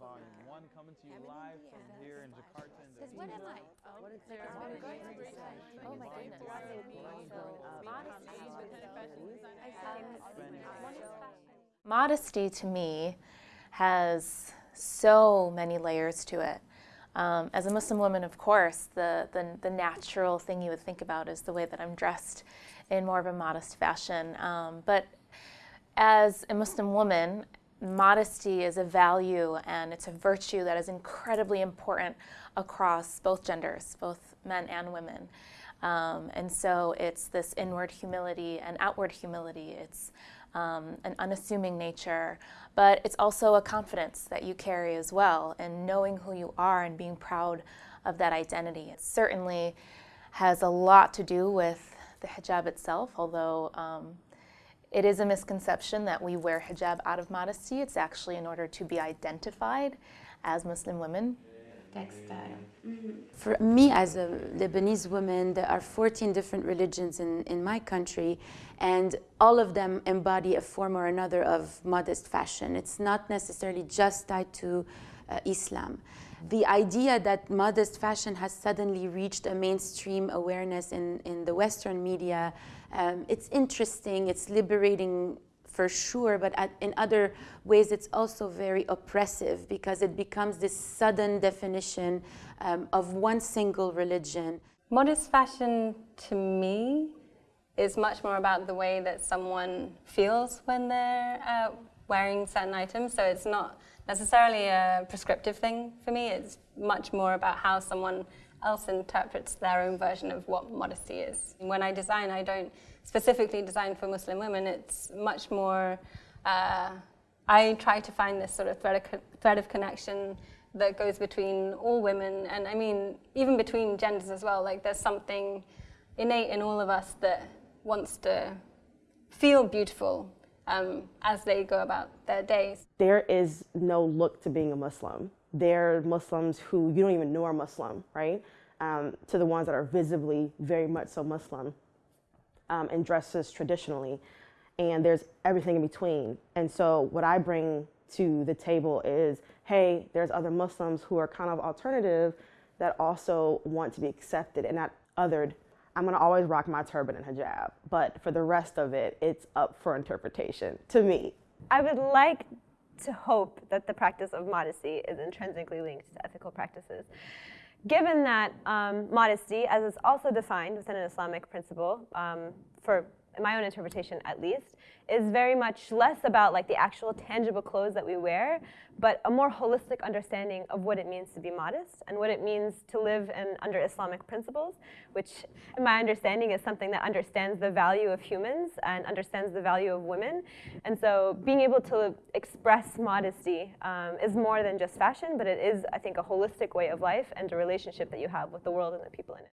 Modest Street Fashion Volume 1 coming to you live from here in Jakarta, Because what am I? Oh, oh my goodness. Modesty to me has so many layers to it. Um, as a Muslim woman, of course, the, the, the, natural thing you would think about is the way that I'm dressed in more of a modest fashion. Um, but as a Muslim woman, modesty is a value and it's a virtue that is incredibly important across both genders, both men and women. Um, and so it's this inward humility and outward humility. It's um, an unassuming nature, but it's also a confidence that you carry as well, and knowing who you are and being proud of that identity. It certainly has a lot to do with the hijab itself, although um, it is a misconception that we wear hijab out of modesty. It's actually in order to be identified as Muslim women. Textile. Mm -hmm. For me, as a Lebanese woman, there are 14 different religions in, in my country, and all of them embody a form or another of modest fashion. It's not necessarily just tied to uh, Islam. The idea that modest fashion has suddenly reached a mainstream awareness in, in the Western media um, it's interesting, it's liberating for sure, but at, in other ways it's also very oppressive because it becomes this sudden definition um, of one single religion. Modest fashion to me is much more about the way that someone feels when they're uh, wearing certain items. So it's not necessarily a prescriptive thing for me. It's much more about how someone else interprets their own version of what modesty is. When I design, I don't specifically design for Muslim women. It's much more, uh, I try to find this sort of thread of, thread of connection that goes between all women, and I mean, even between genders as well. Like, there's something innate in all of us that wants to feel beautiful um, as they go about their days. There is no look to being a Muslim. There are Muslims who you don't even know are Muslim, right? Um, to the ones that are visibly very much so Muslim um, and dresses traditionally. And there's everything in between. And so what I bring to the table is, hey, there's other Muslims who are kind of alternative that also want to be accepted and not othered. I'm gonna always rock my turban and hijab, but for the rest of it, it's up for interpretation to me. I would like to hope that the practice of modesty is intrinsically linked to ethical practices. Given that um, modesty, as is also defined within an Islamic principle, um, for my own interpretation at least, is very much less about like the actual tangible clothes that we wear, but a more holistic understanding of what it means to be modest and what it means to live in, under Islamic principles, which in my understanding is something that understands the value of humans and understands the value of women. And so being able to express modesty um, is more than just fashion, but it is, I think, a holistic way of life and a relationship that you have with the world and the people in it.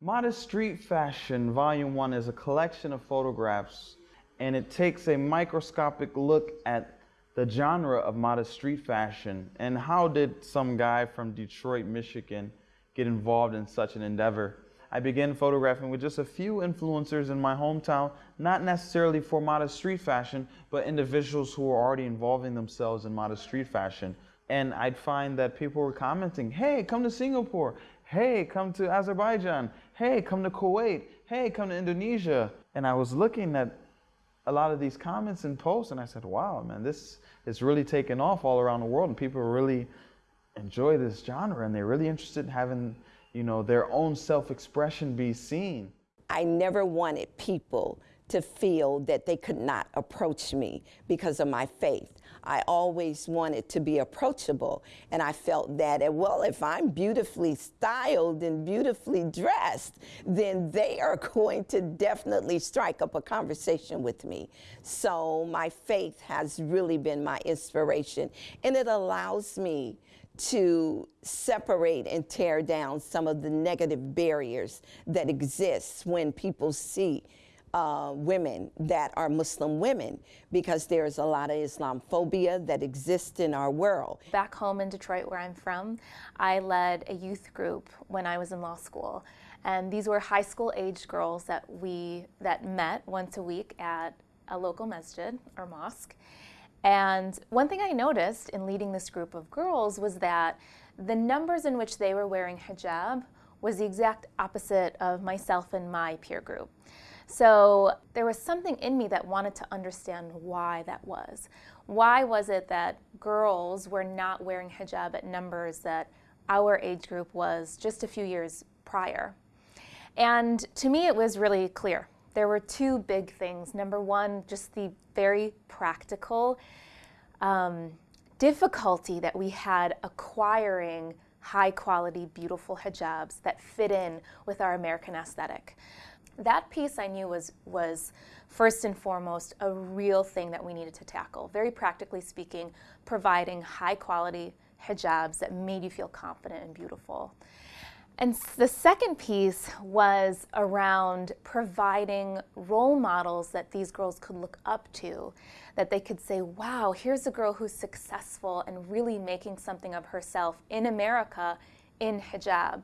Modest Street Fashion Volume 1 is a collection of photographs and it takes a microscopic look at the genre of modest street fashion and how did some guy from Detroit, Michigan get involved in such an endeavor. I began photographing with just a few influencers in my hometown, not necessarily for modest street fashion, but individuals who were already involving themselves in modest street fashion. And I'd find that people were commenting, hey, come to Singapore. Hey, come to Azerbaijan hey, come to Kuwait, hey, come to Indonesia. And I was looking at a lot of these comments and posts and I said, wow, man, this is really taking off all around the world and people really enjoy this genre and they're really interested in having, you know, their own self-expression be seen. I never wanted people to feel that they could not approach me because of my faith. I always wanted to be approachable. And I felt that, well, if I'm beautifully styled and beautifully dressed, then they are going to definitely strike up a conversation with me. So my faith has really been my inspiration. And it allows me to separate and tear down some of the negative barriers that exist when people see uh, women that are Muslim women because there's a lot of Islamophobia that exists in our world. Back home in Detroit, where I'm from, I led a youth group when I was in law school. And these were high school age girls that we that met once a week at a local masjid or mosque. And one thing I noticed in leading this group of girls was that the numbers in which they were wearing hijab was the exact opposite of myself and my peer group. So there was something in me that wanted to understand why that was. Why was it that girls were not wearing hijab at numbers that our age group was just a few years prior? And to me, it was really clear. There were two big things. Number one, just the very practical um, difficulty that we had acquiring high quality, beautiful hijabs that fit in with our American aesthetic. That piece I knew was, was first and foremost a real thing that we needed to tackle. Very practically speaking, providing high quality hijabs that made you feel confident and beautiful. And the second piece was around providing role models that these girls could look up to, that they could say, wow, here's a girl who's successful and really making something of herself in America in hijab.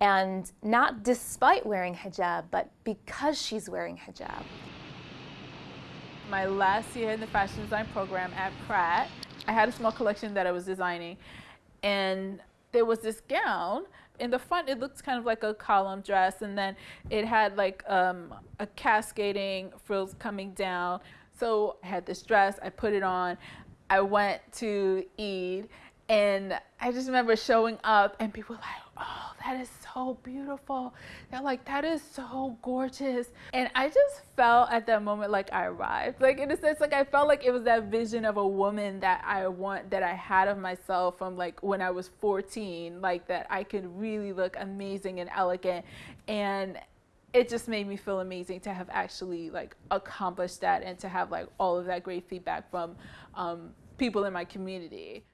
And not despite wearing hijab, but because she's wearing hijab. My last year in the fashion design program at Pratt, I had a small collection that I was designing. And there was this gown in the front it looked kind of like a column dress and then it had like um, a cascading frills coming down so i had this dress i put it on i went to eid and i just remember showing up and people were like oh that is so beautiful. They're like, that is so gorgeous. And I just felt at that moment like I arrived. Like in a sense, like I felt like it was that vision of a woman that I want, that I had of myself from like when I was 14, like that I could really look amazing and elegant. And it just made me feel amazing to have actually like accomplished that and to have like all of that great feedback from um, people in my community.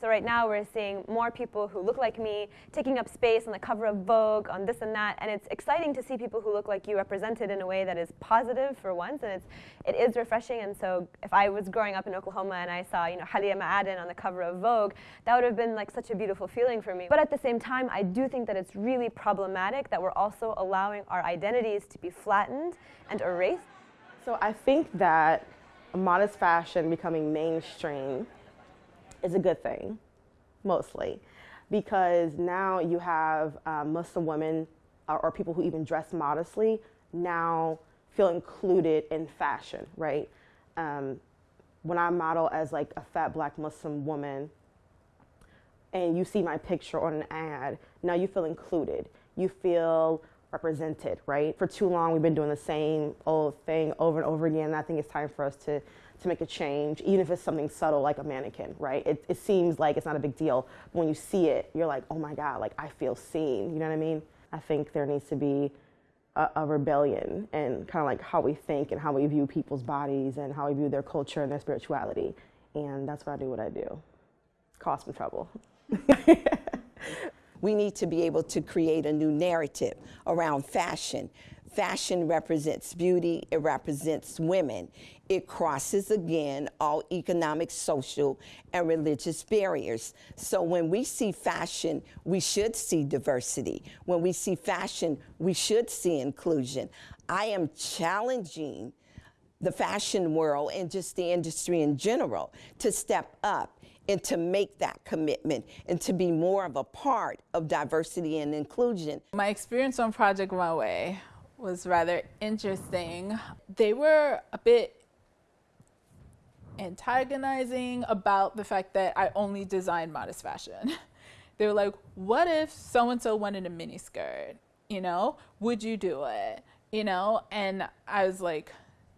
So right now we're seeing more people who look like me taking up space on the cover of Vogue, on this and that, and it's exciting to see people who look like you represented in a way that is positive for once, and it's it is refreshing. And so if I was growing up in Oklahoma and I saw you know Halima Aden on the cover of Vogue, that would have been like such a beautiful feeling for me. But at the same time, I do think that it's really problematic that we're also allowing our identities to be flattened and erased. So I think that modest fashion becoming mainstream is a good thing, mostly, because now you have uh, Muslim women or, or, people who even dress modestly now feel included in fashion, right? Um, when I model as like a fat black Muslim woman and you see my picture on an ad, now you feel included. You feel represented, right? For too long, we've been doing the same old thing over and over again. And I think it's time for us to to make a change, even if it's something subtle like a mannequin, right? It, it seems like it's not a big deal. But when you see it, you're like, oh my God, like I feel seen. You know what I mean? I think there needs to be a, a rebellion and kind of like how we think and how we view people's bodies and how we view their culture and their spirituality. And that's why I do what I do. Cause some trouble. we need to be able to create a new narrative around fashion Fashion represents beauty, it represents women. It crosses again all economic, social, and religious barriers. So when we see fashion, we should see diversity. When we see fashion, we should see inclusion. I am challenging the fashion world and just the industry in general to step up and to make that commitment and to be more of a part of diversity and inclusion. My experience on Project Runway was rather interesting. They were a bit antagonizing about the fact that I only design modest fashion. they were like, what if so and so wanted a mini skirt? You know, would you do it? You know, and I was like,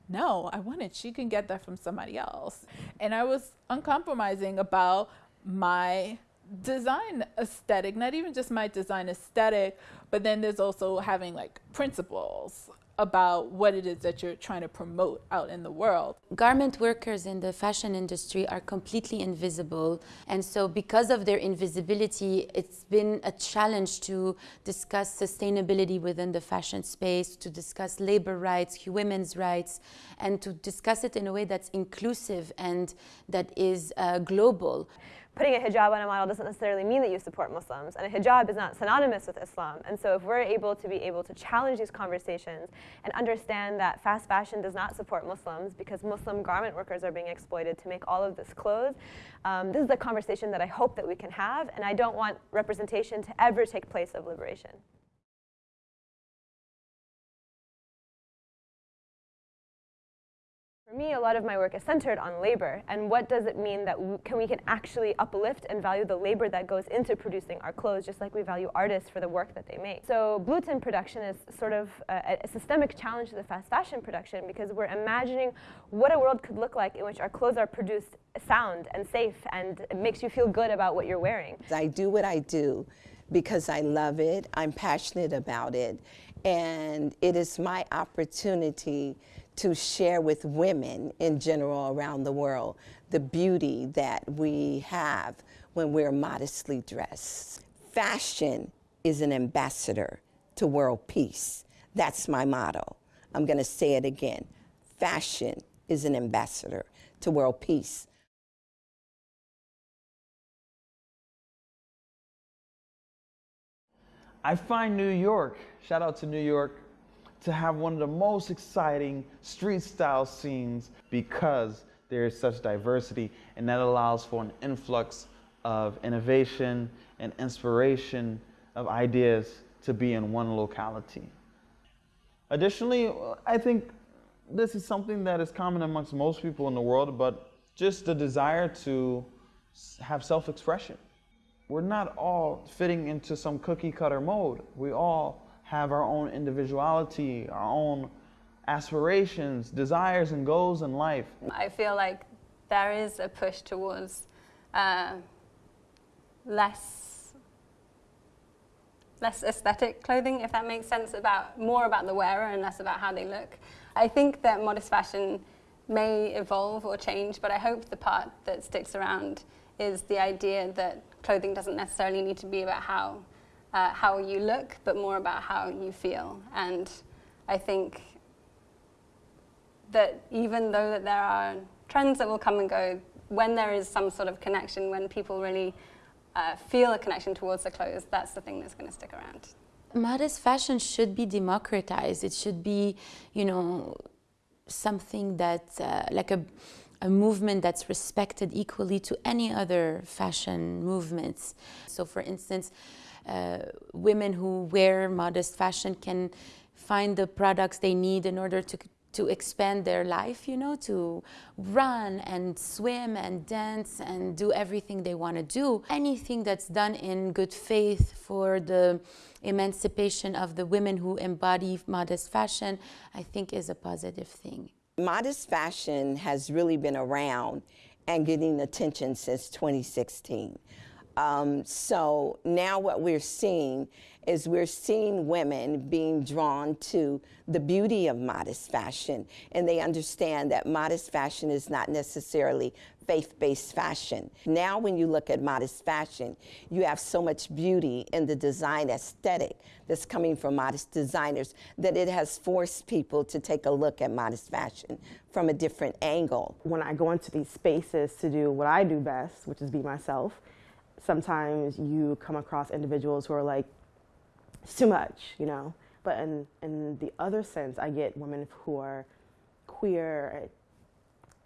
no, I want it. She can get that from somebody else. And I was uncompromising about my design aesthetic, not even just my design aesthetic, but then there's also having like principles about what it is that you're trying to promote out in the world. Garment workers in the fashion industry are completely invisible. And so, because of their invisibility, it's been a challenge to discuss sustainability within the fashion space, to discuss labor rights, women's rights, and to discuss it in a way that's inclusive and that is uh, global. Putting a hijab on a model doesn't necessarily mean that you support Muslims, and a hijab is not synonymous with Islam. And so, if we're able to be able to challenge these conversations and understand that fast fashion does not support Muslims because Muslim garment workers are being exploited to make all of this clothes, um, this is a conversation that I hope that we can have, and I don't want representation to ever take place of liberation. For me, a lot of my work is centered on labor and what does it mean that we can, we can actually uplift and value the labor that goes into producing our clothes, just like we value artists for the work that they make. So, blue tint production is sort of a, a systemic challenge to the fast fashion production because we're imagining what a world could look like in which our clothes are produced sound and safe and it makes you feel good about what you're wearing. I do what I do because I love it, I'm passionate about it, and it is my opportunity to share with women in general around the world the beauty that we have when we're modestly dressed. Fashion is an ambassador to world peace. That's my motto. I'm going to say it again. Fashion is an ambassador to world peace. I find New York, shout out to New York, to have one of the most exciting street style scenes because there is such diversity and that allows for an influx of innovation and inspiration of ideas to be in one locality. Additionally, I think this is something that is common amongst most people in the world, but just the desire to have self expression. We're not all fitting into some cookie cutter mode. We all have our own individuality, our own aspirations, desires, and goals in life. I feel like there is a push towards uh, less less aesthetic clothing, if that makes sense, about more about the wearer and less about how they look. I think that modest fashion may evolve or change, but I hope the part that sticks around is the idea that clothing doesn't necessarily need to be about how uh, how you look, but more about how you feel. And I think that even though that there are trends that will come and go, when there is some sort of connection, when people really uh, feel a connection towards the clothes, that's the thing that's going to stick around. Modest fashion should be democratized. It should be, you know, something that, uh, like a, a movement that's respected equally to any other fashion movements. So, for instance, Uh, women who wear modest fashion can find the products they need in order to to expand their life, you know, to run and swim and dance and do everything they want to do. Anything that's done in good faith for the emancipation of the women who embody modest fashion, I think is a positive thing. Modest fashion has really been around and getting attention since 2016. Um, so now what we're seeing is we're seeing women being drawn to the beauty of modest fashion, and they understand that modest fashion is not necessarily faith-based fashion. Now when you look at modest fashion, you have so much beauty in the design aesthetic that's coming from modest designers that it has forced people to take a look at modest fashion from a different angle. When I go into these spaces to do what I do best, which is be myself, sometimes you come across individuals who are like, it's too much, you know. But in, in the other sense, I get women who are queer,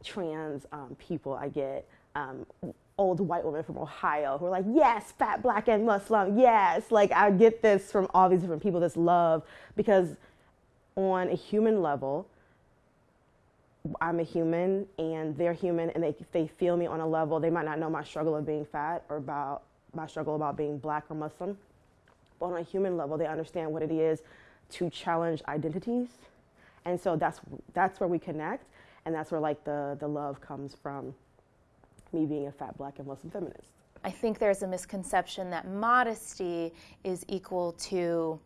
trans um, people. I get um, old white women from Ohio who are like, yes, fat, black, and Muslim, yes. Like, I get this from all these different people, this love, because on a human level, I'm a human and they're human and they, they feel me on a level. They might not know my struggle of being fat or about my struggle about being black or Muslim. But on a human level, they understand what it is to challenge identities. And so that's, that's where we connect. And that's where like the, the love comes from me being a fat black and Muslim feminist. I think there's a misconception that modesty is equal to,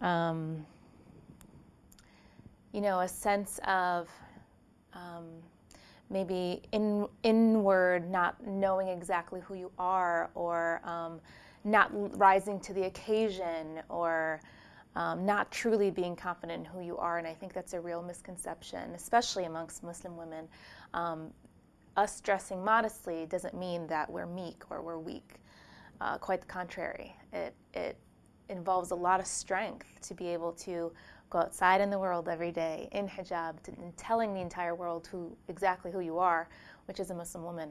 um, you know, a sense of um, maybe in, inward, not knowing exactly who you are, or um, not rising to the occasion, or um, not truly being confident in who you are. And I think that's a real misconception, especially amongst Muslim women. Um, us dressing modestly doesn't mean that we're meek or we're weak. Uh, quite the contrary. It, it involves a lot of strength to be able to go outside in the world every day in hijab and telling the entire world who exactly who you are, which is a Muslim woman.